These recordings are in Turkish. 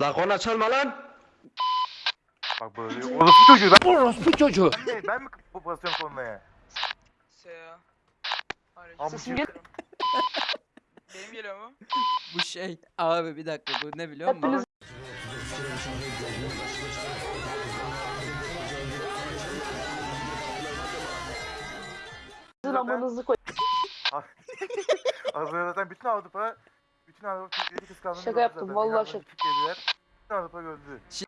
La korna çalma lan. Bak böyle orospu çocuğu ben, Orospu çocuğu. ben mi, ben mi bu basıyorum. Aleyküm. Amca. Sesim gel- Benim geliyor mu? Bu şey abi bir dakika bu ne biliyor musun? Zaten- amanızı koy. Az önce zaten bütün Avrupa bütün Avrupa Türkleri kıskandığını Şaka yaptım, vallahi şaka. Türkleriler, Bütün Avrupa gördü. Şi-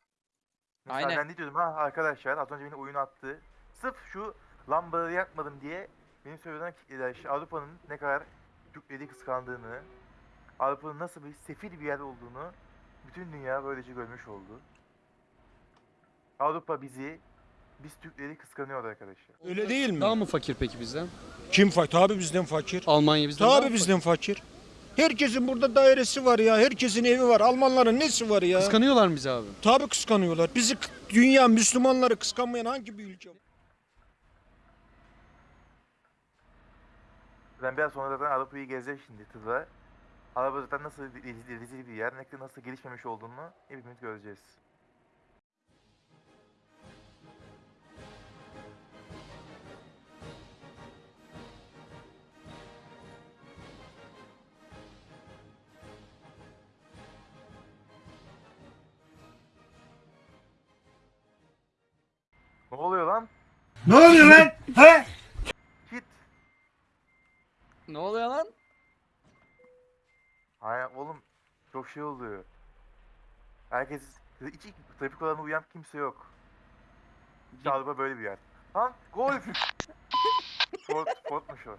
Mesela Aynen. ben ne diyordum ha arkadaşlar az önce beni oyun attı. Sırf şu lambaları yakmadım diye benim söylenen kitleler işte Avrupa'nın ne kadar Türkleri kıskandığını, Avrupa'nın nasıl bir sefil bir yer olduğunu bütün dünya böylece görmüş oldu. Avrupa bizi, biz Türkleri kıskanıyor arkadaşlar. Öyle değil mi? Daha mı fakir peki bizden? Kim fakir? Tabii bizden fakir. Almanya bizden Tabii bizden fakir. Herkesin burada dairesi var ya. Herkesin evi var. Almanların nesi var ya? Kıskanıyorlar mı bizi abi? Tabii kıskanıyorlar. Bizi dünya Müslümanları kıskanmayan hangi bir ülke? Ben biraz sonra zaten Avrupa'yı gezeceğim şimdi tızla. Avrupa zaten nasıl rezil, bir yer, ne nasıl gelişmemiş olduğunu hepimiz göreceğiz. Ne oluyor lan? He? Hit. Ne oluyor lan? Hayır oğlum çok şey oluyor. Herkes hiç trafik kurallarına uyan kimse yok. Avrupa böyle bir yer. Lan golf. Ford, Ford'muş o.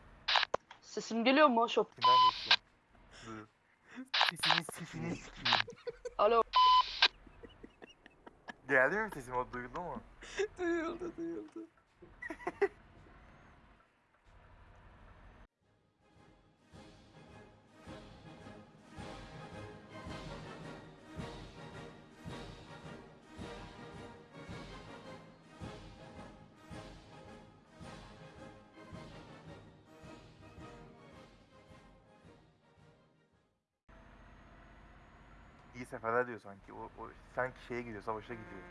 Sesim geliyor mu şop? Kimden geçiyor? Dur. Sesini sesini sikeyim. Alo. Geldi mi sesim o duyuldu mu? duyuldu duyuldu. İyi seferler diyor sanki. O, o sanki şeye gidiyor, savaşa gidiyor.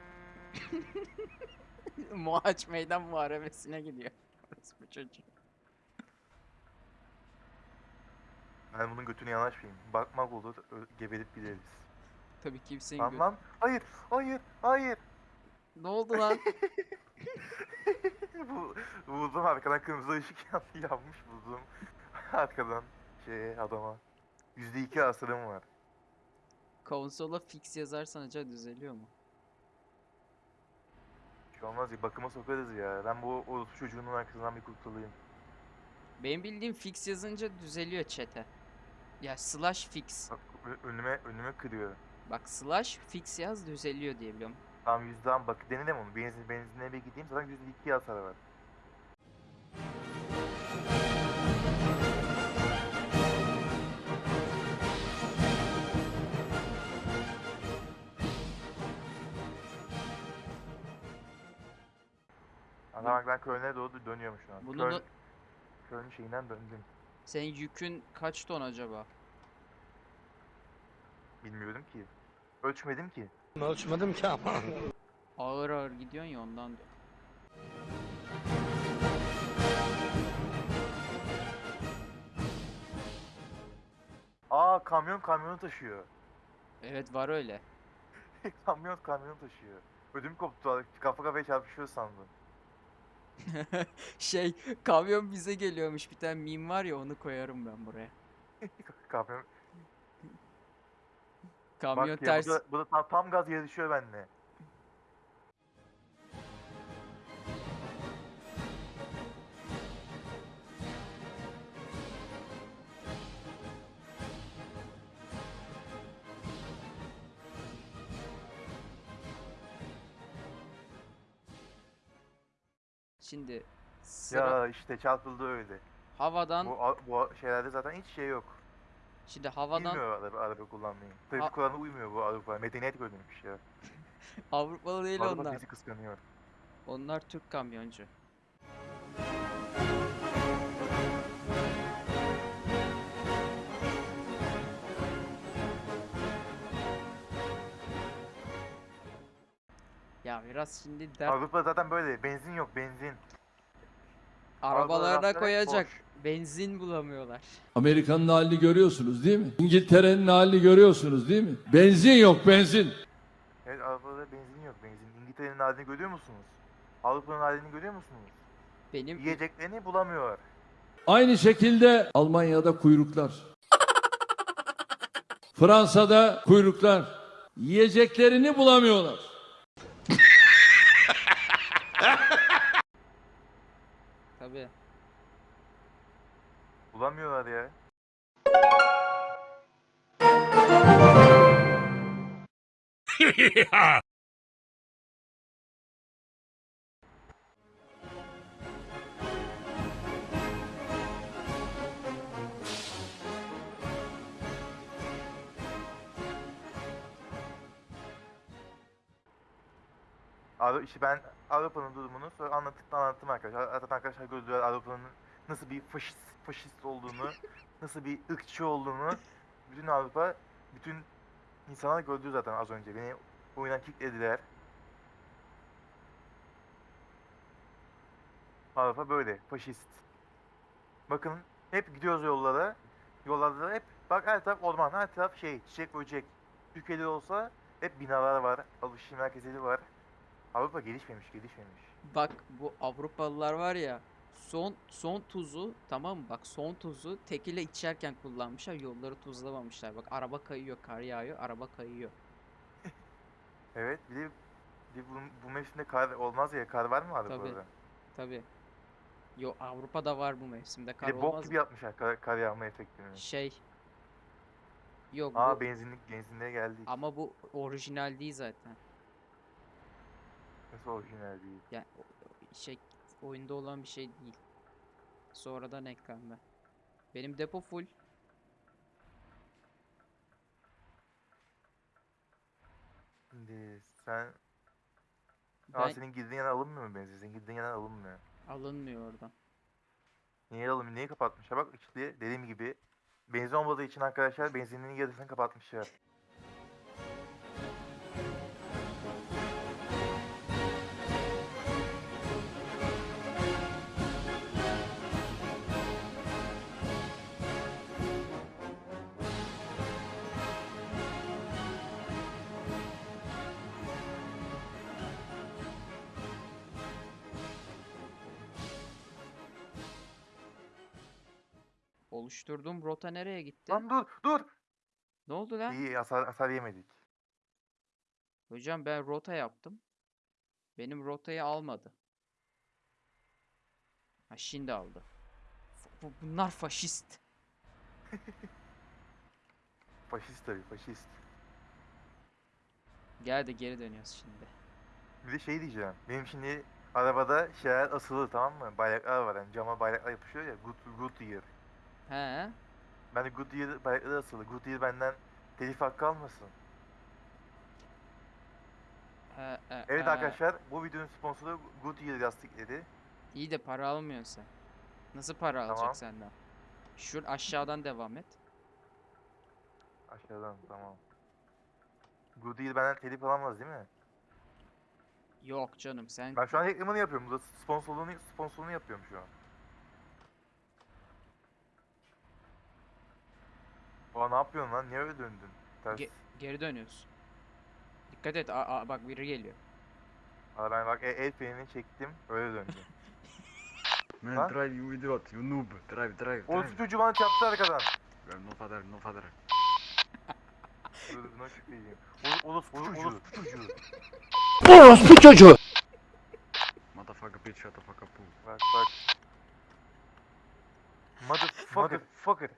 Muhaç meydan muharebesine gidiyor. Orospu çocuğu. Ben bunun götünü yanaşmayayım. Bakmak olur, ö- geberip gideriz. Tabii kimsenin Lan gö- lan, hayır, hayır, hayır. Ne oldu lan? Bu buldum arkadan kırmızı ışık yan- yanmış buldum. arkadan şeye adama. Yüzde iki asırım var. Konsola fix yazarsan acaba düzeliyor mu? Şey olmaz ya bakıma sokarız ya. Ben bu orospu çocuğunun arkasından bir kurtulayım. Benim bildiğim fix yazınca düzeliyor chat'e. Ya slash fix. Bak ö- önüme önüme kırıyor. Bak slash fix yaz düzeliyor diye biliyorum. Tam yüzden bak denedim onu. Benzin benzinliğe bir gideyim zaten yüzde iki hasar var. Ama bak ben Köln'e doğru dönüyorum şu an. Bunu Köln, da- Köln şeyinden döndüm. Senin yükün kaç ton acaba? Bilmiyorum ki. Ölçmedim ki. Ölçmedim ki ama. Ağır ağır gidiyorsun ya ondan diyor. Aa kamyon kamyonu taşıyor. Evet var öyle. kamyon kamyonu taşıyor. Ödüm koptu. Kafa kafaya çarpışıyor sandım. şey kamyon bize geliyormuş bir tane meme var ya onu koyarım ben buraya. Kamyon. Kamyon Bak ya, ters. bu da, bu da tam, tam gaz yarışıyor benimle. Şimdi sıra Ya işte çarpıldı öyle. havadan Bu, a- bu şeylerde zaten hiç şey yok. şimdi havadan Bilmiyor araba, araba kullanmayı. Trafik Ha- kuralına uymuyor bu Avrupa. Medeniyet görmemiş ya. Avrupalı değil Avrupa onlar. bizi kıskanıyor. Onlar Türk kamyoncu. Ya biraz şimdi dert Avrupa zaten böyle. Benzin yok benzin. arabalarına koyacak. boş. Benzin bulamıyorlar. Amerika'nın halini görüyorsunuz değil mi? İngiltere'nin halini görüyorsunuz değil mi? Benzin yok benzin. Evet Avrupa'da benzin yok benzin. İngiltere'nin halini görüyor musunuz? Avrupa'nın halini görüyor musunuz? Benim Yiyeceklerini bulamıyor. Aynı şekilde Almanya'da kuyruklar. Fransa'da kuyruklar. Yiyeceklerini bulamıyorlar. tabii. Bulamıyorlar ya. Avru işte ben Avrupa'nın durumunu sonra anlatıp anlattım arkadaşlar. Zaten arkadaşlar gördüler Avrupa'nın nasıl bir faşist, faşist olduğunu, nasıl bir ırkçı olduğunu bütün Avrupa, bütün insanlar gördü zaten az önce. Beni oyundan kicklediler. Avrupa böyle, faşist. Bakın hep gidiyoruz yollara. Yollarda da hep bak her taraf orman, her taraf şey, çiçek böcek. Türkiye'de olsa hep binalar var, alışveriş merkezleri var. Avrupa gelişmemiş, gelişmemiş. Bak bu Avrupalılar var ya son son tuzu tamam mı? Bak son tuzu tekile içerken kullanmışlar. Yolları tuzlamamışlar. Bak araba kayıyor, kar yağıyor, araba kayıyor. Evet, bir de, bir de bu, bu mevsimde kar olmaz ya, kar var mı Avrupa'da? Tabii. Yo Avrupa'da var bu mevsimde Bir kar de bok olmaz gibi mı? yapmışlar kar, kar yağma efektini. Şey. Yok Aa bu benzinlik, benzinliğe geldik. ama bu orijinal değil zaten. Nasıl orijinal değil. Yani o- o- şey oyunda olan bir şey değil. Sonradan eklendi. Benim depo full. Şimdi sen... Ben Aa senin girdiğin yerden alınmıyor mu benzin? Senin girdiğin yerden alınmıyor. alınmıyor oradan. Niye alınmıyor? Niye kapatmışlar? Bak işte dediğim gibi benzin olmadığı için arkadaşlar benzinliğin yarısını kapatmışlar. Oluşturduğum rota nereye gitti? Lan dur dur! Ne oldu lan? İyi hasar, hasar yemedik. Hocam ben rota yaptım. Benim rotayı almadı. Ha şimdi aldı. Bu- bunlar faşist. Faşist tabii faşist. Gel de geri dönüyoruz şimdi. Bir de şey diyeceğim. Benim şimdi arabada şeyler asılı tamam mı? Bayraklar var yani cama bayraklar yapışıyor ya. Good, good year. He? Ben de Goodyear bayrakları asılı. Goodyear benden telif hakkı almasın. E, e, Evet e, arkadaşlar bu videonun sponsoru Goodyear lastikleri. İyi de para almıyorsun sen. Nasıl para Tamam. alacak senden? Şu aşağıdan devam et. Aşağıdan tamam. Goodyear benden telif alamaz değil mi? Yok canım sen Ben şu an reklamını yapıyorum. Burada sponsorluğunu, sponsorluğunu yapıyorum şu an. Aa ne yapıyorsun lan? Niye öyle döndün? Ters. Ge- geri dönüyorsun. Dikkat et. Aa, aa, bak biri geliyor. Aa, ben bak el, el frenini çektim. Öyle döndü. Man, Lan? drive, you idiot, you noob. Drive, drive, Orası drive. çocuğu bana çarptı arkadan. Well, no father, no father. Dur buna şükreyeyim. Orası çocuğu. Orospu çocuğu. Motherfucker, bitch, shut the fuck up. Bak bak. Motherfucker. Motherfucker.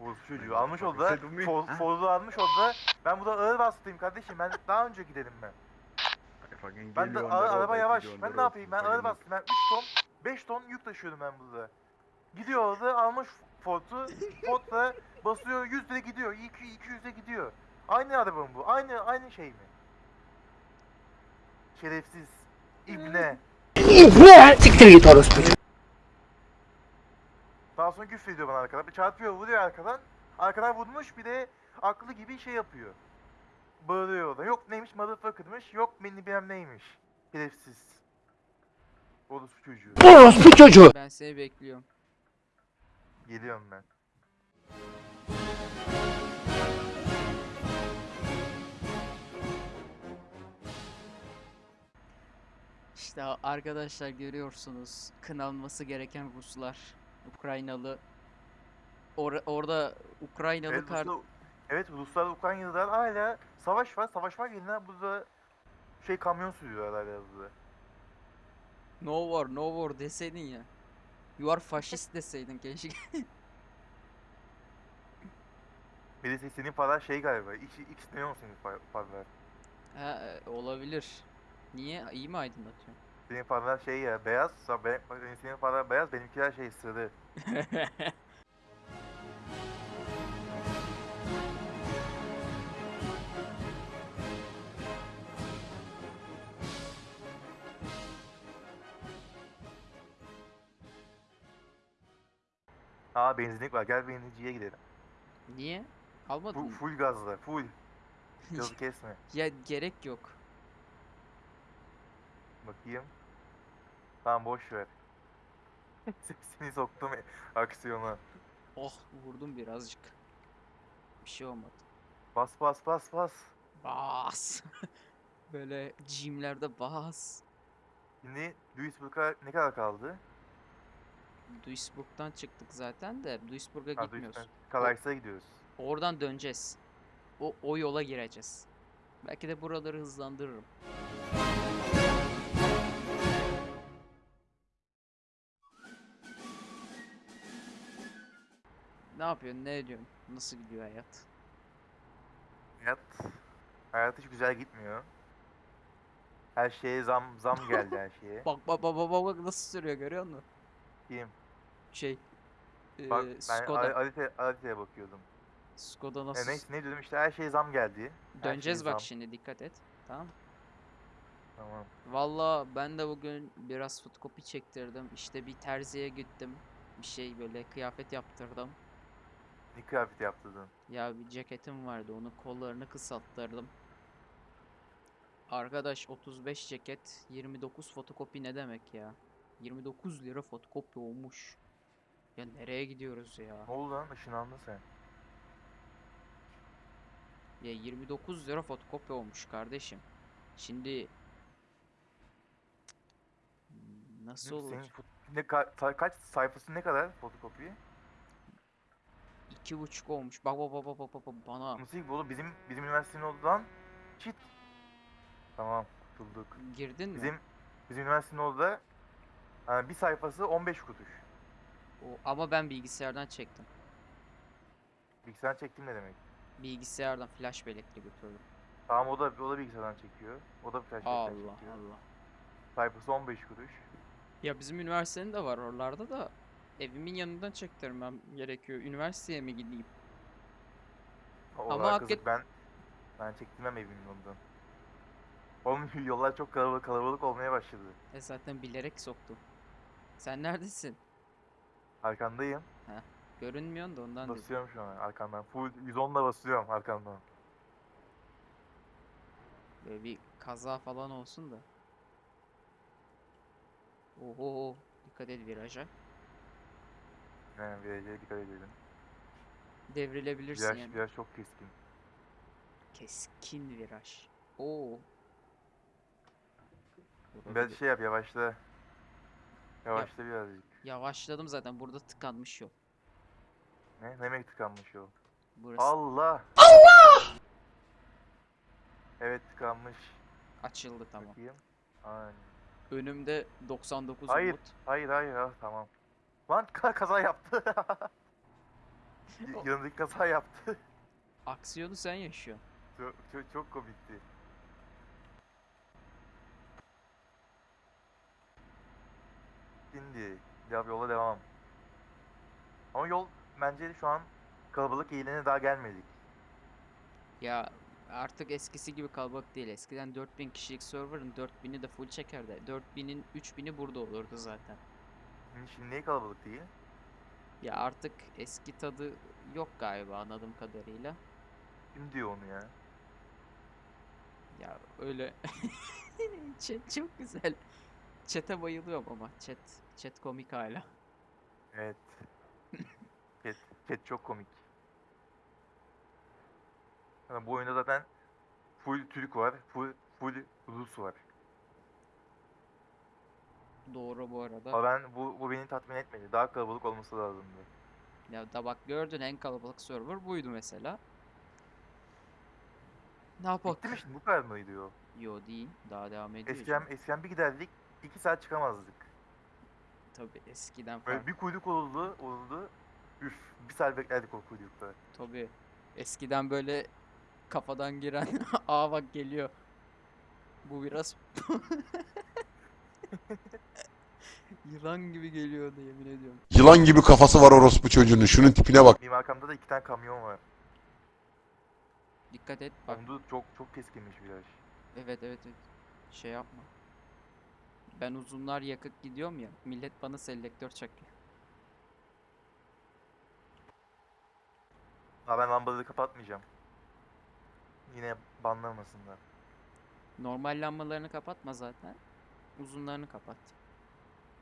Orası çocuğu. Almış oldu da. Bu? Fozlu almış oldu da. Ben burada ağır vasıtayım kardeşim. Ben daha önce gidelim ben. Ben de road, araba yavaş. Ben ne yapayım? Ben ağır bastım. Ben 3 ton 5 ton yük taşıyorum ben burada. Gidiyor orada almış Ford'u. Ford da basıyor 100 lira gidiyor. 200 200'e gidiyor. Aynı araba mı bu? Aynı aynı şey mi? Şerefsiz. İbne. Ne? Siktir git orospu. Sonra küfür ediyor bana arkadan. Bir çarpıyor vuruyor arkadan. Arkadan vurmuş bir de aklı gibi şey yapıyor. bağırıyor orada. Yok neymiş motherfucker'mış, yok beni bilmem neymiş. Şerefsiz. Orospu çocuğu. Orospu çocuğu. Ben seni bekliyorum. Geliyorum ben. İşte arkadaşlar görüyorsunuz kınanması gereken Ruslar. Ukraynalı. Or- orada Ukraynalı Evet, kar... Evet Ruslar Ukraynalılar hala savaş var. Savaş var yerine burada şey kamyon sürüyorlar hala burada. No war, no war deseydin ya. You are faşist deseydin keşke. Birisi senin para şey galiba. X, X ne olsun senin paralar. ha, e, olabilir. Niye? İyi mi aydınlatıyor? Senin paralar şey ya beyaz. sa- be- bak, Senin paralar beyaz benimkiler şey sarı. Aa benzinlik var gel benzinciye gidelim. Niye? Almadın Full, mı? full gazla full. Gazı kesme. Ya gerek yok. Bakayım. Tamam boş ver. Sesini soktum aksiyona. Oh vurdum birazcık. Bir şey olmadı. Bas bas bas bas. Bas. Böyle jimlerde bas. Şimdi Duisburg'a ne kadar kaldı? Duisburg'dan çıktık zaten de Duisburg'a Ha, gitmiyoruz. Duisburg. Gidiyoruz. Oradan döneceğiz. O, o yola gireceğiz. Belki de buraları hızlandırırım. Yapıyorsun? Ne ediyorsun? Nasıl gidiyor hayat? Hayat, hayat hiç güzel gitmiyor. Her şeye zam zam geldi her şeye. Bak bak bak bak bak nasıl sürüyor görüyor musun? Kim? Şey. Bak eee, ben Skoda. Alite, Alite'ye bakıyordum. Skoda E, nasıl? neyse ne diyordum işte her şeye zam geldi. Her Döneceğiz bak zam. şimdi dikkat et. Tamam. Tamam. Valla ben de bugün biraz fotokopi çektirdim. İşte bir terziye gittim. Bir şey böyle kıyafet yaptırdım. Ne kıyafet yaptırdın? Ya bir ceketim vardı onu kollarını kısalttırdım. Arkadaş 35 ceket 29 fotokopi ne demek ya? 29 lira fotokopi olmuş. Ya nereye gidiyoruz ya? Ne oldu lan? Işınlandın sen. Ya 29 lira fotokopi olmuş kardeşim. Şimdi nasıl Senin olur? fot- ne ka- kaç sayfası ne kadar fotokopi? İki buçuk olmuş. Bak bak bak bak bak bana Nasıl bu oğlum? Bizim bizim üniversitenin oldu lan. Çit. Tamam, kurtulduk. girdin mi? Bizim bizim üniversitenin oldu da yani bir sayfası 15 kuruş. O, ama ben bilgisayardan çektim. Bilgisayar çektim ne demek? Bilgisayardan flash bellekle götürdüm. Tamam o da o da bilgisayardan çekiyor. O da flash Allah çekiyor. Allah. Sayfası 15 kuruş. Ya bizim üniversitenin de var oralarda da evimin yanından çektirmem gerekiyor. Üniversiteye mi gideyim? Ama Ama hakik- ben ben çektirmem evimin ondan. Oğlum yollar çok kalabalık, kalabalık olmaya başladı. E zaten bilerek soktum. Sen neredesin? Arkandayım. Görünmüyorsun da ondan dedim. Basıyorum şu an arkandan. Full 110'la basıyorum arkandan. Böyle bir kaza falan olsun da. Oho, dikkat et viraja. Yani virajlara dikkat edelim. Devrilebilirsin Viraj, yani. viraj çok keskin. Keskin viraj. Oo. Bir- şey yap yavaşla. Yavaşla birazcık. Yavaşladım zaten burada tıkanmış yol. Ne? Ne demek tıkanmış yol? Burası Allah! Allah! Evet tıkanmış. açıldı tamam. Bakayım. Aynen. Önümde 99 Hayır. umut. Hayır hayır ha tamam. Lan ka- kaza yaptı. Yanındaki kaza yaptı. Aksiyonu sen yaşıyorsun. çok, çok, çok komikti. Şimdi ya yola devam. Ama yol bence şu an kalabalık eğilene daha gelmedik. Ya artık eskisi gibi kalabalık değil. Eskiden 4000 kişilik server'ın 4000'i de full çekerdi. 4000'in 3000'i burada olurdu zaten. Şimdi, niye kalabalık değil? Ya artık eski tadı yok galiba anladığım kadarıyla. Kim diyor onu ya? Ya öyle chat çok güzel. Chat'e bayılıyorum ama chat chat komik hala. Evet. Chat, chat çok komik. Yani bu oyunda zaten full Türk var, full full Rus var. Doğru bu arada. Ama ben bu bu beni tatmin etmedi. Daha kalabalık olması lazımdı. Ya da bak gördün en kalabalık server buydu mesela. Ne yapak? Bitti mi şimdi? Bu kadar mıydı o? Yo değil. Daha devam ediyor. Eskiden, canım. eskiden bir giderdik, iki saat çıkamazdık. Tabii eskiden Böyle fark. bir kuyruk oldu, oldu. Üf, bir saat beklerdik o kuyrukta. Tabii. Eskiden böyle kafadan giren aa bak geliyor. Bu biraz yılan gibi geliyordu yemin ediyorum. Yılan gibi kafası var orospu çocuğunun. Şunun tipine bak. Benim arkamda da iki tane kamyon var. Dikkat et bak. Onda çok çok keskinmiş viraj. Evet evet evet. Şey yapma. Ben uzunlar yakıp gidiyorum ya. Millet bana selektör çakıyor. Ha ben lambaları kapatmayacağım. Yine banlamasınlar. Normal lambalarını kapatma zaten. Uzunlarını kapat.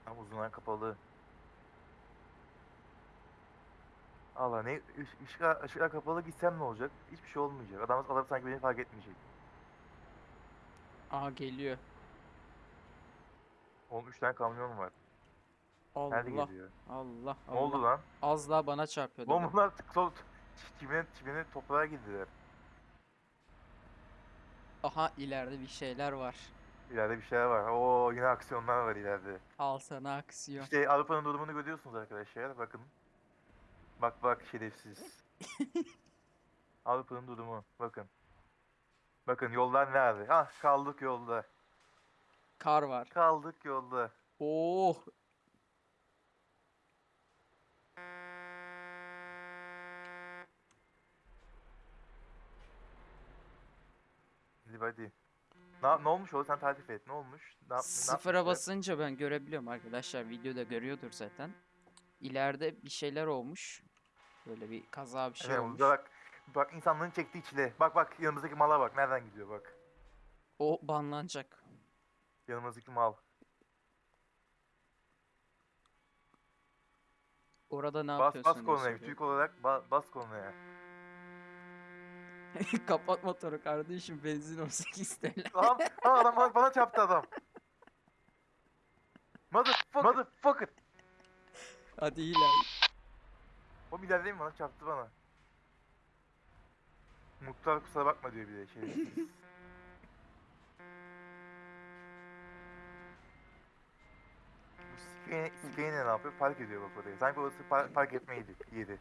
Ama uzunlar kapalı. Allah ne ış- ışıklar, ışıklar kapalı gitsem ne olacak? Hiçbir şey olmayacak. Adam, adam sanki beni fark etmeyecek. Aa geliyor. Oğlum 3 tane kamyon var. Nerede Allah geliyor? Allah Ne oldu lan? Az daha bana çarpıyordu. Lan bunlar çimene, çimene toprağa girdiler. Aha ileride bir şeyler var. İleride bir şeyler var. Oo yine aksiyonlar var ileride. Al sana aksiyon. İşte Avrupa'nın durumunu görüyorsunuz arkadaşlar. Bakın. Bak bak şerefsiz. Avrupa'nın durumu. Bakın. Bakın yollar nerede? Ah kaldık yolda. Kar var. Kaldık yolda. Oh Hadi hadi. Ne, ne olmuş o? Sen tarif et. Ne olmuş? Ne, Sıfıra yapmışlar? basınca ben görebiliyorum arkadaşlar. Videoda görüyordur zaten. İleride bir şeyler olmuş. Böyle bir kaza bir şey Evet, olmuş. bak. Bak insanlığın çektiği çile. Bak bak yanımızdaki mala bak. Nereden gidiyor bak. O banlanacak. Yanımızdaki mal. Orada ne Bas yapıyorsun bas soruyor. Türk olarak ba- bas kornaya. Kapat motoru kardeşim benzin 18 TL. Tamam. Ha, adam bana, bana çarptı adam. Motherfucker. Motherfucker. Hadi iler. O ileride mi bana çarptı bana. Muhtar kusura bakma diyor bir de şey. Skane ne yapıyor? Park ediyor bak oraya. Sanki orası par- park etmeydi. Yedi.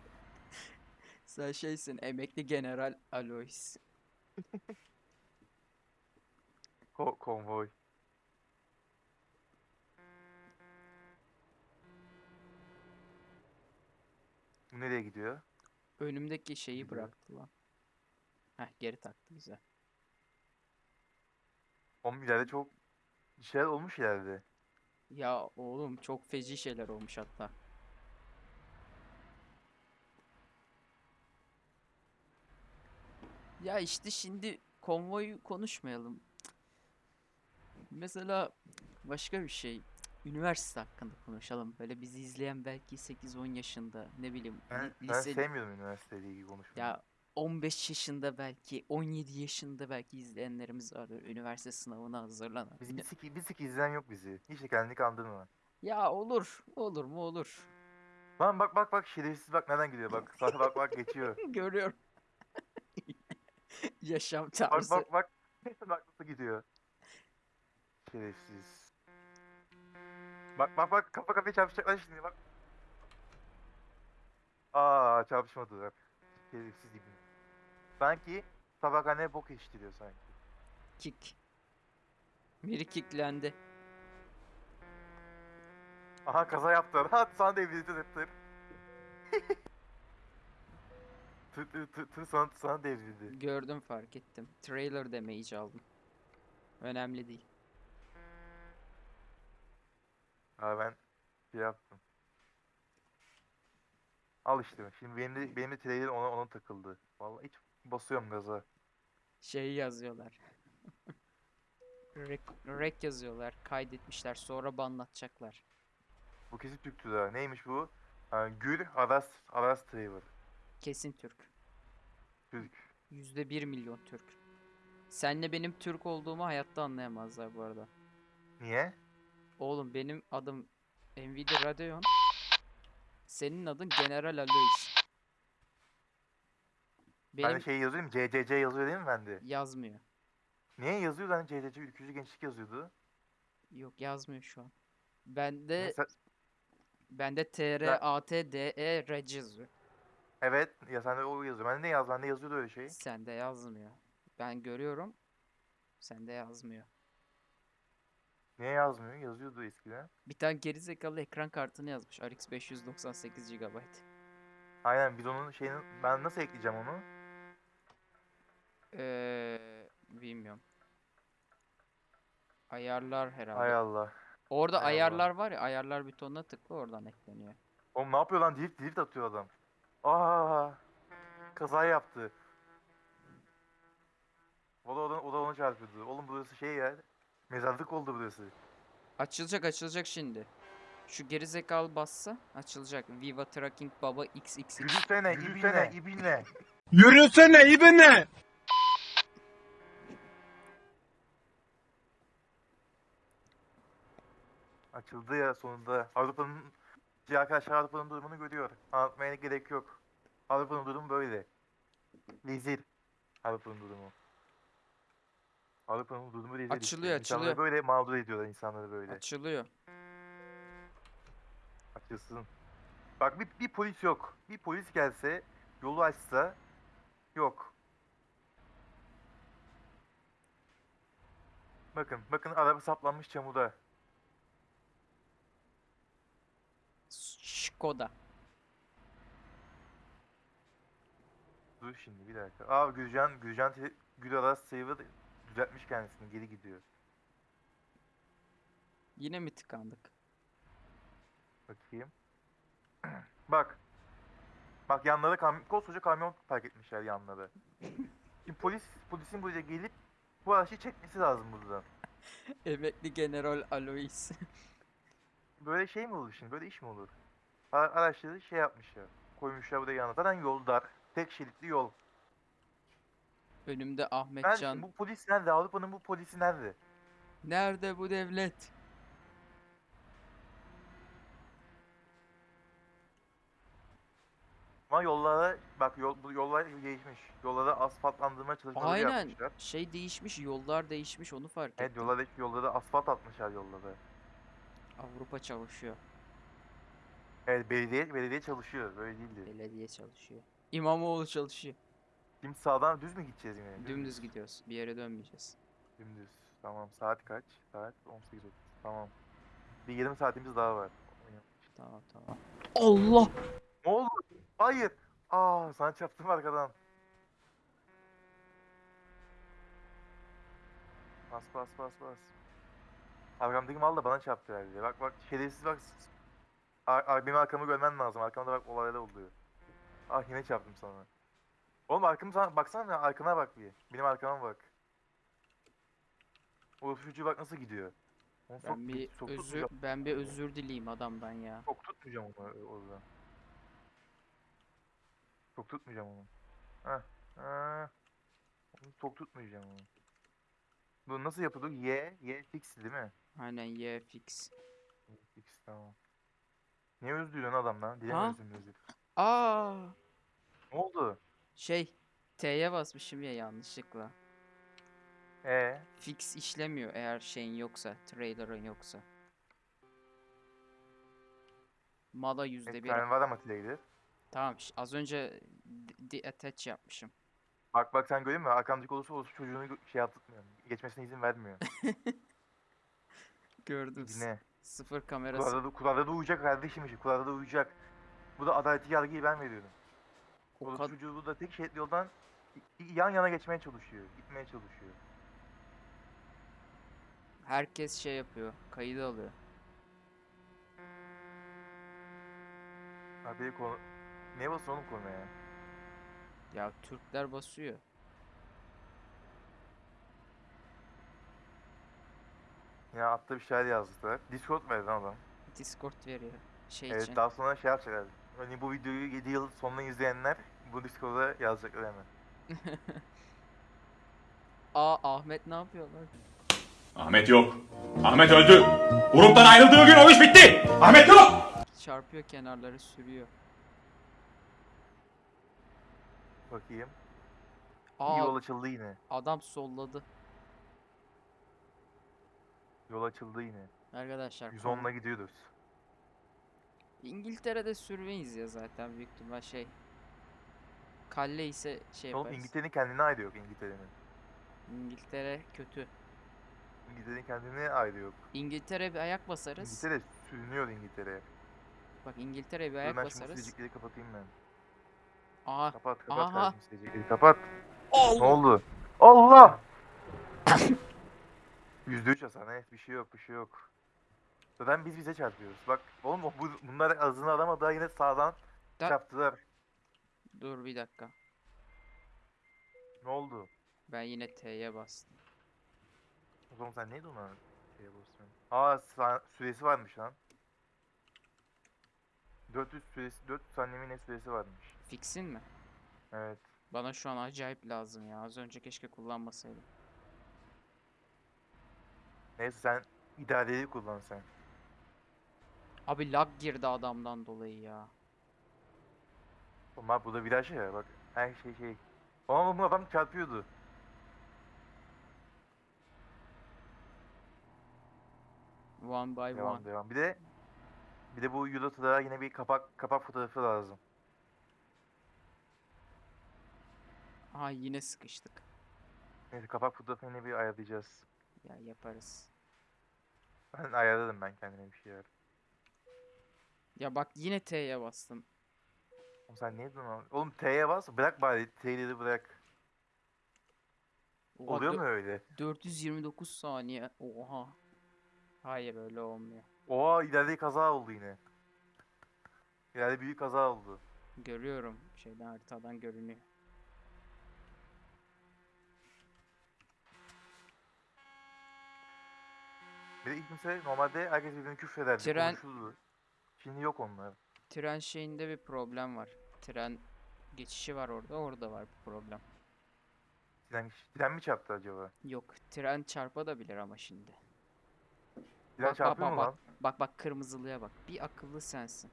Sen şeysin emekli general Alois. Ko konvoy. Bu nereye gidiyor? Önümdeki şeyi bıraktı lan. Heh geri taktı güzel. Oğlum ileride çok şeyler olmuş ileride. Ya oğlum çok feci şeyler olmuş hatta. Ya işte şimdi konvoyu konuşmayalım. Mesela başka bir şey. Üniversite hakkında konuşalım. Böyle bizi izleyen belki 8-10 yaşında ne bileyim Ben, ben lise sevmiyorum üniversiteyle ilgili konuşmayı. ya 15 yaşında belki 17 yaşında belki izleyenlerimiz var böyle üniversite sınavına hazırlanan. Biz bir sik, bir sik izleyen yok bizi. Hiç kendini kandırma. Ya olur, olur mu olur. Lan bak bak bak şerefsiz bak nereden gidiyor bak. Bak bak geçiyor. Görüyorum. Yaşam Bak tarzı. bak bak. bak nasıl gidiyor. Şerefsiz. Bak bak bak kafa kafaya çarpışacaklar şimdi bak. Aa çarpışmadılar. Şerefsiz gibi. Sanki tabakhaneye bok yetiştiriyor sanki. Kick. Biri kicklendi. Aha kaza yaptılar. Ha sana devrildi tır tır. Tır tır tır tır sana, sana devrildi. Gördüm fark ettim. Trailer damage aldım. Önemli değil. Ha ben şey yaptım. Al işte. Şimdi benim de, benim de trailer ona, ona takıldı. Vallahi hiç basıyorum gaza. Şey yazıyorlar. Rek, rek yazıyorlar. Kaydetmişler. Sonra banlatacaklar. Bu kesin Türktü da. Neymiş bu? Ha, Gül Aras Aras Traver. Kesin Türk. Türk. Yüzde bir milyon Türk. Senle benim Türk olduğumu hayatta anlayamazlar bu arada. Niye? Oğlum benim adım Nvidia Radeon. Senin adın General Alois. Ben Benim de şey yazıyor mu? CCC yazıyor değil mi bende? yazmıyor. Niye yazıyor lan CCC ülkücü gençlik yazıyordu? Yok yazmıyor şu an. Bende Mesela- bende TR AT DE Reg yazıyor. Evet ya sende o yazıyor. Bende ne yaz? Bende yazıyordu öyle şey. Sende yazmıyor. Ben görüyorum. Sende yazmıyor. Niye yazmıyor? Yazıyordu eskiden. Bir tane gerizekalı ekran kartını yazmış. RX 598 GB. Aynen biz onun şeyini ben nasıl ekleyeceğim onu? Eee bilmiyorum. Ayarlar herhalde. Hay Allah. Orada hay Allah. ayarlar var ya ayarlar butonuna tıkla oradan ekleniyor. Oğlum ne yapıyor lan? Drift drift atıyor adam. Aa! Kaza yaptı. O da, o da, o da onu çarpıyordu. Oğlum burası şey ya. Mezarlık oldu burası. Açılacak açılacak şimdi. Şu gerizekalı bassa açılacak. Viva Tracking Baba XXX. Yürüsene, ibinle, ibinle. Yürüsene ibine. Açıldı ya sonunda. Avrupa'nın Diğer arkadaşlar Avrupa'nın durumunu görüyor. Anlatmaya gerek yok. Avrupa'nın durumu böyle. Rezil. Avrupa'nın durumu. Avrupa'nın durumu rezil. işte. Açılıyor, İnsanları açılıyor. böyle mağdur ediyorlar insanları böyle. Açılıyor. Açılsın. Bak bir, bir polis yok. Bir polis gelse, yolu açsa yok. Bakın, bakın araba saplanmış çamurda. Skoda. Dur şimdi bir dakika. Aa Gülcan, Gülcan te- Gül Aras Sayılı düzeltmiş kendisini, geri gidiyor. Yine mi tıkandık? Bakayım. Bak. Bak yanlara kam koskoca kamyon park etmişler yanlara. Şimdi polis, polisin buraya gelip bu araçı çekmesi lazım buradan. Emekli General Alois. Böyle şey mi olur şimdi? Böyle iş mi olur? Ara- Araçları şey yapmışlar. Koymuşlar buraya yanına. Zaten yol dar. Tek şeritli yol. Önümde Ben Ahmetcan. bu polis nerede? Avrupa'nın bu polisi nerede? Nerede bu devlet? Ama yollara bak yol, bu yollar değişmiş. Yollara asfaltlandırma çalışmaları Aynen. yapmışlar. Şey değişmiş, yollar değişmiş onu fark Evet ettim. yollara, yollara asfalt atmışlar yollara. Avrupa çalışıyor. Evet belediye, belediye çalışıyor. Böyle değildi. Belediye çalışıyor. İmamoğlu çalışıyor. Şimdi sağdan düz mü gideceğiz yine? Dümdüz gidiyoruz. Bir yere dönmeyeceğiz. Dümdüz. Tamam saat kaç? Saat 18.30. Tamam. Bir yarım saatimiz daha var. Tamam tamam. Allah! Ne oldu? Hayır. Aa sana çarptım arkadan. Bas bas bas bas. Arkamdaki mal da bana çarptı herhalde. Bak bak şerefsiz bak. Ar ar benim arkamı görmen lazım. Arkamda bak olaylar oluyor. Ah yine çarptım sana. Oğlum arkamı sana baksana arkana bak bir. Benim arkama bak. O çocuğu bak nasıl gidiyor. Onu sok- Ben bir sok özür tutmayacağım. ben bir özür dileyim adamdan ya. Çok tutmayacağım onu ö- orada. Çok tutmayacağım onu. Heh. Heh. Onu çok tutmayacağım onu. Bu nasıl yapılıyor? Y, Y fix değil mi? Aynen Y fix. Fix tamam. Niye özlüyorsun adam lan? Ha? Dilemiyorsun özür. Aa! Ne oldu? Şey T'ye basmışım ya yanlışlıkla. Ee, Fix işlemiyor eğer şeyin yoksa, trailer'ın yoksa. Mala yüzde bir tane var ama Tileg'de. Tamam ş- az önce de- deattach yapmışım. Bak bak sen görüyor musun? Arkamdaki olursa olursa çocuğunu gö- şey yaptırmıyor. Geçmesine izin vermiyor. Gördüm. Yine. Sıfır kamerası. Kuralda da, kuralda da uyacak kardeşim işi. Kuralda da uyacak. Bu da adaleti yargıyı ben veriyorum. O kad- çocuğu burada tek şeritli yoldan yan yana geçmeye çalışıyor. Gitmeye çalışıyor. Herkes şey yapıyor. Kaydı alıyor. Haberi konu... Ne basın oğlum konuya? Ya Türkler basıyor. Yine attığı bir şeyler yazdılar. Discord verdi lan adam. Discord veriyor. Şey Evet için. daha sonra şey yapacaklar. Hani bu videoyu 7 yıl sonuna izleyenler bu Discord'a yazacaklar hemen. Aa Ahmet ne yapıyor lan? Ahmet yok. Ahmet öldü. Gruptan ayrıldığı gün o iş bitti. Ahmet yok. Çarpıyor kenarları sürüyor. Bakayım. Aa Yol açıldı yine. adam solladı. Yol açıldı yine. Arkadaşlar 110'la gidiyoruz. İngiltere'de sürmeyiz ya zaten büyük ihtimal şey. Kalle ise şey Oğlum yaparız. İngiltere'nin kendine ayrı yok İngiltere'nin. İngiltere kötü. İngiltere'nin kendine ayrı yok. İngiltere bir ayak basarız. İngiltere sürünüyor İngiltere'ye. Bak İngiltere bir ayak ben şimdi bu basarız. silecekleri kapatayım ben. Aa Kapat kapat Aha. kardeşim kapat. Ne oldu? Allah! %3 hasar ne? Bir şey yok bir şey yok. Zaten biz bize çarpıyoruz. Bak oğlum bu, bunlar azını alamadı daha yine sağdan Da- çarptılar. dur bir dakika. Ne oldu? Ben yine T'ye bastım. O zaman sen neydi ona şeye basıyorsun? Aa sa- süresi varmış lan. 400 süresi 400 saniye mi ne süresi varmış. Fixin mi? Evet. Bana şu an acayip lazım ya. Az önce keşke kullanmasaydım. Neyse sen idareyi kullan sen. Abi lag girdi adamdan dolayı ya. Ama bu da viraj ya bak. Her şey şey. Ama bu adam çarpıyordu. One by Devam one. devam. Bir de bir de bu Eurotrack'a yine bir kapak kapak fotoğrafı lazım. Aha yine sıkıştık. Neyse kapak fotoğrafını bir ayarlayacağız. Ya yaparız. Ben ayarladım ben kendime bir şeyler. Ya bak yine T'ye bastım. Oğlum sen neydin lan? Oğlum T'ye bas bırak bari T'leri bırak. Oha, Oluyor mu öyle? 429 saniye. Oha. Hayır öyle olmuyor. Oha ileride kaza oldu yine. İleride büyük kaza oldu. Görüyorum. Şeyden haritadan görünüyor. Bir de ilk mesela normalde herkes birbirine küfrederdi, Tren- konuşurdu. Şimdi yok onlar. Tren şeyinde bir problem var. Tren geçişi var orada. Orada var bir problem. Tren, tren mi çarptı acaba? Yok. Tren çarpabilir ama şimdi. Tren Bak, çarpıyor bak, mu bak. lan? Bak bak kırmızılıya bak. Bir akıllı sensin.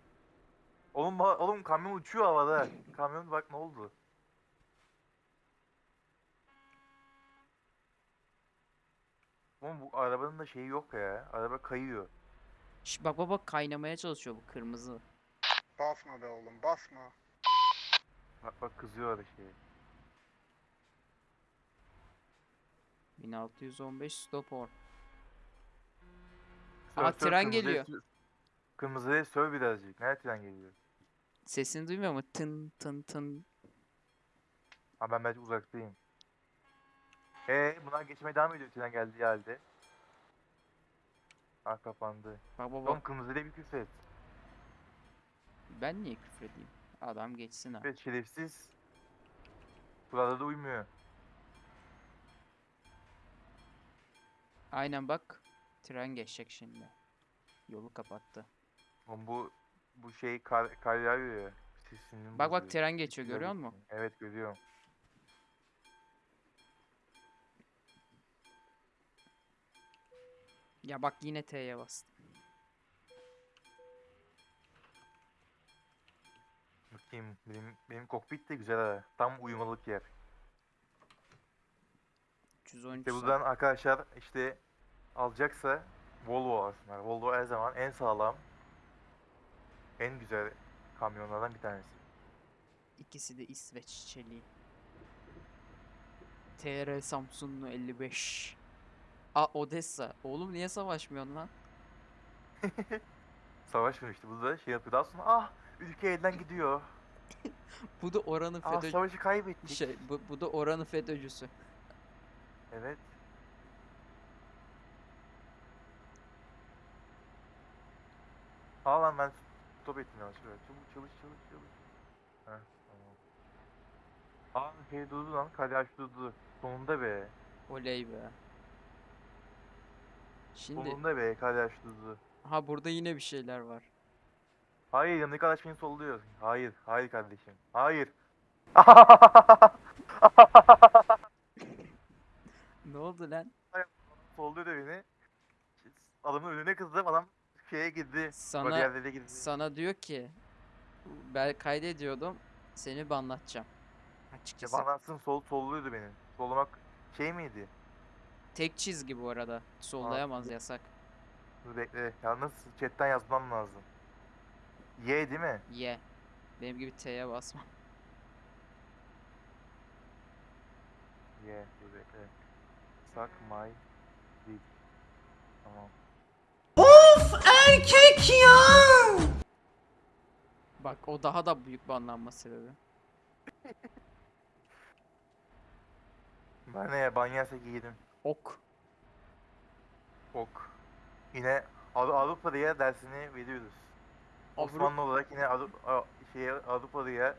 Oğlum, oğlum kamyon uçuyor havada. kamyon bak ne oldu? Oğlum bu arabanın da şeyi yok ya. Araba kayıyor. Şş, bak bak bak kaynamaya çalışıyor bu kırmızı. Basma be oğlum basma. Bak bak kızıyor da şey. 1615 stop on. Sör, Aa, tren kırmızıya geliyor. sür- Kırmızıya söv birazcık. Nerede tren geliyor? Sesini duymuyor mu? Tın tın tın. Ha ben belki uzaktayım. Ee bunlar geçmeye devam ediyor tren geldiği halde. Ah kapandı. Bak bak Oğlum bak. kırmızıya bir küfür et. Ben niye küfredeyim? Adam geçsin ha. Evet şerefsiz. Burada da uymuyor. Aynen bak. Tren geçecek şimdi. Yolu kapattı. Oğlum bu bu şey kar, kar yağıyor ya. Sesini Bak bak tren geçiyor görüyor musun? Evet görüyorum. Ya bak yine T'ye bastım. Bakayım benim benim kokpit de güzel ha. Tam uyumalık yer. 313 İşte buradan arkadaşlar işte alacaksa Volvo alsınlar. Volvo her zaman en sağlam, en güzel kamyonlardan bir tanesi. İkisi de İsveç çeliği. TR Samsunlu 55. A Odessa. Oğlum niye savaşmıyorsun lan? Savaşmamıştı. Bu da şey yapıyor. Daha sonra ah ülke elden gidiyor. Bu da oranın Ah FETÖ... savaşı kaybettik. Şey, bu, bu da oranın FETÖ'cüsü. Evet. Aa ben stop ettim yanlış böyle. Çabuk çalış çalış çalış. Heh tamam. Aa şey durdu lan. Kalyaş durdu. Sonunda be. Oley be. Şimdi Solunda be kardeş tuzu. ha burada yine bir şeyler var. Hayır yanındaki arkadaş beni solluyor. Hayır. Hayır kardeşim. Hayır. Ne oldu lan? Solluyor da beni. Adamın önüne kızdım. Adam şeye girdi. Sana Bariyerlere girdi. sana diyor ki ben kaydediyordum seni banlatacağım. Ya Açıkçası. bana sol solluyordu beni. Sollamak şey miydi? Tek çizgi bu arada. Sollayamaz yasak. Dur bekle. Yalnız chatten yazmam lazım. Y değil mi? Ye. Benim gibi T'ye basma. Y. Dur bekle. Suck my dick. Tamam. Bak o daha da büyük banlanma sebebi. Ben ne ban yersek yedim. Ok. Ok. Yine Av- Avrupa'ya dersini veriyoruz. Avru- Osmanlı olarak yine Avru- A- şeye Avrupa'ya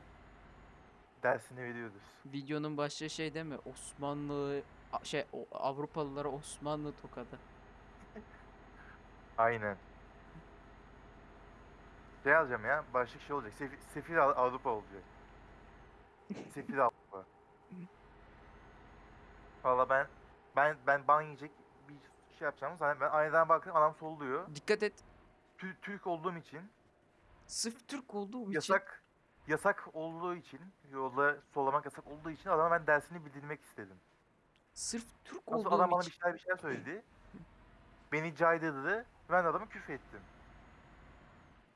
dersini veriyoruz. Videonun başlığı şey değil mi? Osmanlı A- şey o- Avrupalılara Osmanlı tokadı. Aynen. Şey alacağım ya, başlık şey olacak. Sefil, sefil Av- Avrupa olacak. Sefil Avrupa. Valla ben ben ben ban yiyecek bir şey yapacağım. Zaten ben aynadan baktım adam solluyor. Dikkat et. Tü- Türk olduğum için Sırf Türk olduğum için yasak yasak olduğu için yolda sollamak yasak olduğu için adama ben dersini bildirmek istedim. sırf Türk Nasıl olduğum adam bana bir için şeyler bir şeyler söyledi. Beni caydırdı. Ben de adamı küfür ettim.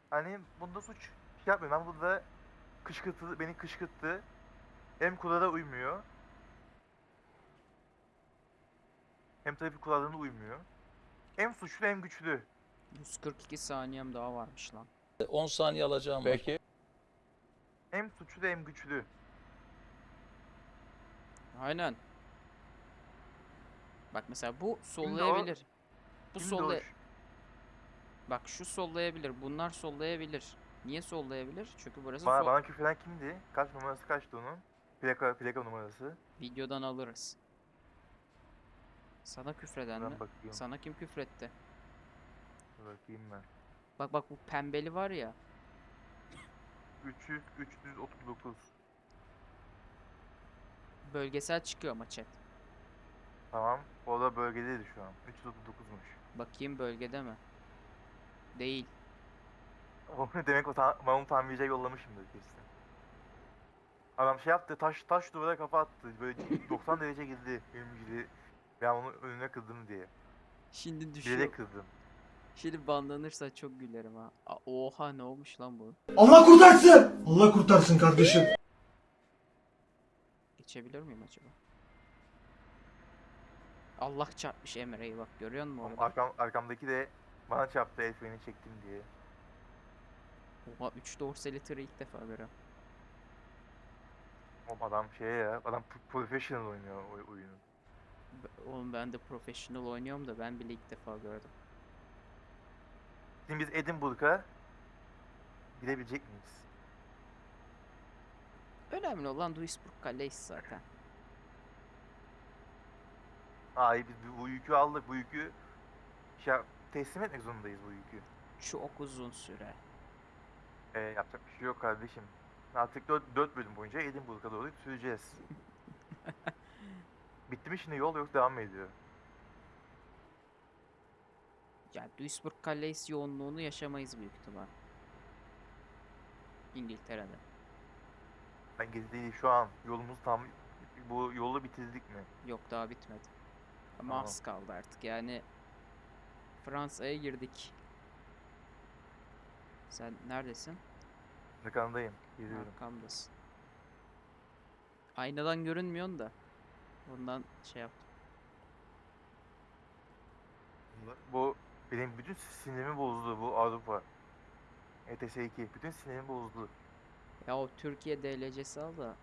Hani bunda suç şey yapmıyorum. Ben burada kışkırtı, beni kışkırttı. Hem kurala uymuyor. Hem trafik kurallarına uymuyor. Hem suçlu hem güçlü. 142 saniyem daha varmış lan. 10 saniye alacağım. Peki. Hem suçlu hem güçlü. Aynen. Bak mesela bu sollayabilir. Bu solla Bak şu sollayabilir. Bunlar sollayabilir. Niye sollayabilir? Çünkü burası Bana, sol- bana küfreden kimdi? Kaç numarası kaçtı onun? Plaka, plaka numarası. videodan alırız. Sana küfreden mi? Bakayım. Sana kim küfretti? Bakayım ben. Bak bak bu pembeli var ya. 300, 339. Bölgesel çıkıyor ama chat. Tamam. O da bölgedeydi şu an. 339'muş. Bakayım bölgede mi? Değil. O demek o ta- ben onu tamirciye yollamışımdır kesin. Adam şey yaptı, taş taş duvara kafa attı. Böyle 90 derece girdi benim gibi. Ben onun önüne kırdım diye. Şimdi düşüyor. Bilerek kırdım. Şimdi banlanırsa çok gülerim ha. Oha ne olmuş lan bu? Allah kurtarsın. Allah kurtarsın kardeşim. Geçebilir miyim acaba? Allah çarpmış Emre'yi bak görüyor musun orada? Arkam, arkamdaki de bana çarptı el freni çektim diye. Oha 3 dorsali tırı ilk defa görüyorum. O adam şey ya, adam pro- professional oynuyor oyunu. Oğlum ben de professional oynuyorum da ben bile ilk defa gördüm. Şimdi biz Edinburgh'a gidebilecek miyiz? Önemli olan Duisburg Kale'yiz zaten. Ay biz bu- yükü aldık, bu yükü şey, yap- teslim etmek zorundayız bu yükü. Çok uzun süre. Ee, yapacak bir şey yok kardeşim. Artık 4, 4 bölüm boyunca Edinburgh'a doğru süreceğiz. Bitti mi şimdi yol yok devam mı ediyor? Ya Duisburg Kale'yiz yoğunluğunu yaşamayız büyük ihtimal. İngiltere'de. Ben gezi değil şu an yolumuz tam bu yolu bitirdik mi? Yok daha bitmedi. Ama az kaldı artık yani. Fransa'ya girdik. Sen neredesin? Arkandayım. Geliyorum. Arkamdasın. Aynadan görünmüyorsun da. Ondan şey yaptım. Bu benim bütün sinirimi bozdu bu Avrupa. ETS 2 bütün sinirimi bozdu. Ya o Türkiye DLC'si al da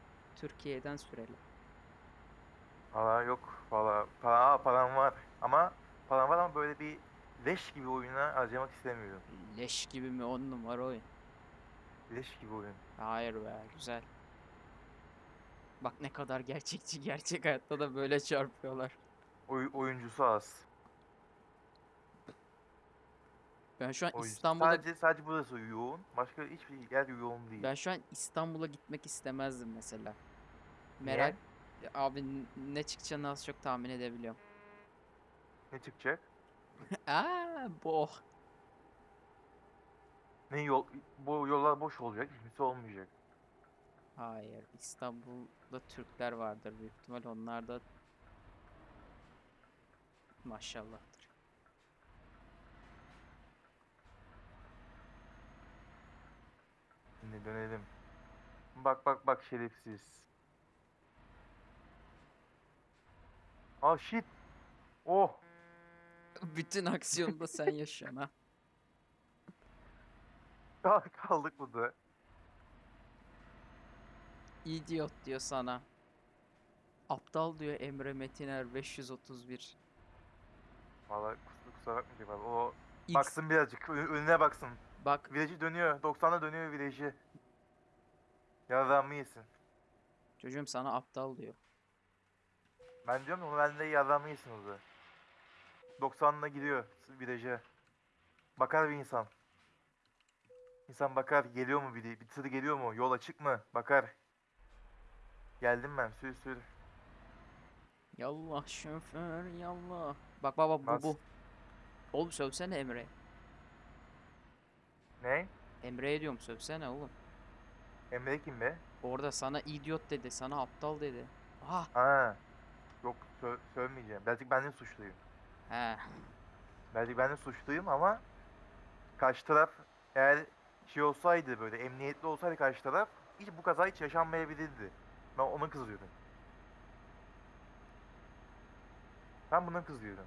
Türkiye'den sürelim. Valla yok valla para, param var ama param var ama böyle bir leş gibi oyuna harcamak istemiyorum. Leş gibi mi on numara oyun. Leş gibi oyun. Hayır be güzel. Bak ne kadar gerçekçi gerçek hayatta da böyle çarpıyorlar. Oy, oyuncusu az. Ben şu an O yüzden. İstanbul'a Sadece, sadece burası yoğun. Başka hiçbir yer yoğun değil. ben şu an İstanbul'a gitmek istemezdim mesela. Merak abi n- ne çıkacağını az çok tahmin edebiliyorum. Ne çıkacak? Aa, boh. Ne yol? Bu yollar boş olacak. Hiçbirisi olmayacak. Hayır, İstanbul'da Türkler vardır büyük ihtimal. Onlar da maşallahdır. Şimdi dönelim. Bak bak bak şerefsiz. Aa shit. Oh. Bütün aksiyonu da sen yaşıyorsun ha. Kal- Kaldık burada. İdiot diyor sana. Aptal diyor Emre Metiner 531. Vallahi kusura, kusura bakmayacak abi. O X baksın birazcık. Önüne baksın. bak Virajı dönüyor. 90'da dönüyor virajı. Yarrağımı yesin. çocuğum sana aptal diyor. Ben diyorum onu bende yarrağımı yesin orada. 90'la gidiyor viraja. Bakar bir insan. İnsan bakar geliyor mu biri, bir tır geliyor mu, yol açık mı? Bakar. Geldim ben, sür sür. Yallah şoför yallah. Bak baba bu Nasıl? bu. Oğlum sövsene Emre. Ne? Emre'ye diyorum sövsene oğlum. Emre kim be? Orada sana idiot dedi, sana aptal dedi. Ah, Ha. Yok sö sövmeyeceğim. Belki ben de suçluyum. he. Belki ben de suçluyum ama karşı taraf eğer şey olsaydı böyle emniyetli olsaydı karşı taraf hiç bu kaza hiç yaşanmayabilirdi. Ben ona kızıyordum. Ben buna kızıyordum.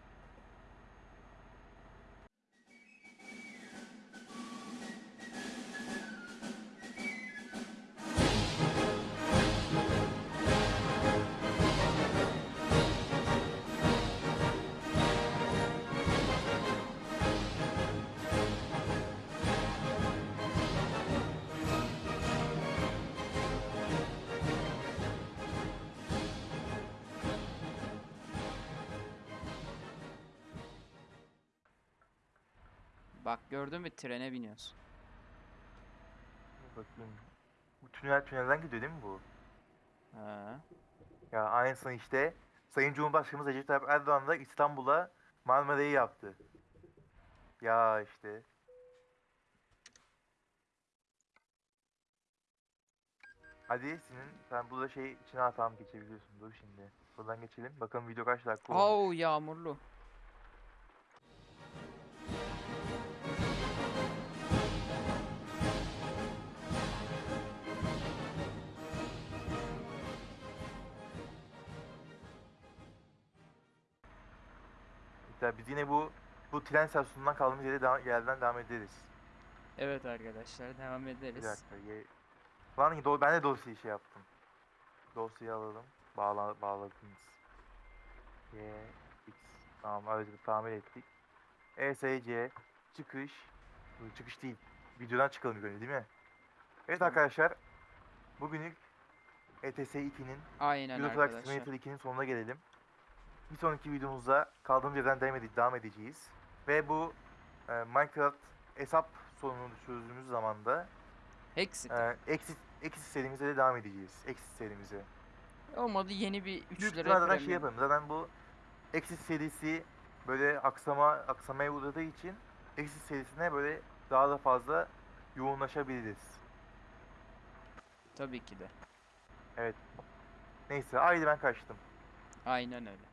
Bak gördün mü trene biniyorsun. Dur Bakayım. Bu tünel tünelden gidiyor değil mi bu? He. Ya aynısını işte Sayın Cumhurbaşkanımız Recep Tayyip Erdoğan da İstanbul'a Marmara'yı yaptı. Ya işte. Hadi senin sen burada şey içine hatam geçebiliyorsun. Dur şimdi. Buradan geçelim. Bakalım video kaç dakika olmuş. Au yağmurlu. Mesela biz yine bu bu tren istasyonundan kaldığımız yere devam, yerden devam ederiz. Evet arkadaşlar devam Bir ederiz. dakika. Ye... Lan do ben de dosyayı şey yaptım. Dosyayı alalım. Bağla bağladınız. Y X tamam aracı tamir ettik. ESC çıkış. Dur, çıkış değil. Videodan çıkalım önce değil mi? Evet arkadaşlar. Bugünlük E ETS 2'nin Aynen Euro Truck arkadaşlar. Simulator 2'nin sonuna gelelim. Bir sonraki videomuzda kaldığımız yerden devam, ede- devam edeceğiz. Ve bu e, Minecraft hesap sorununu çözdüğümüz zaman da Hexit. ee, Exit, Exit serimize de devam edeceğiz. Exit serimize. Olmadı yeni bir 3 Büyük lira ihtimalle zaten şey premium. yaparım. Zaten bu Exit serisi böyle aksama aksamaya uğradığı için Exit serisine böyle daha da fazla yoğunlaşabiliriz. Tabii ki de. Neyse haydi ben kaçtım. Aynen öyle.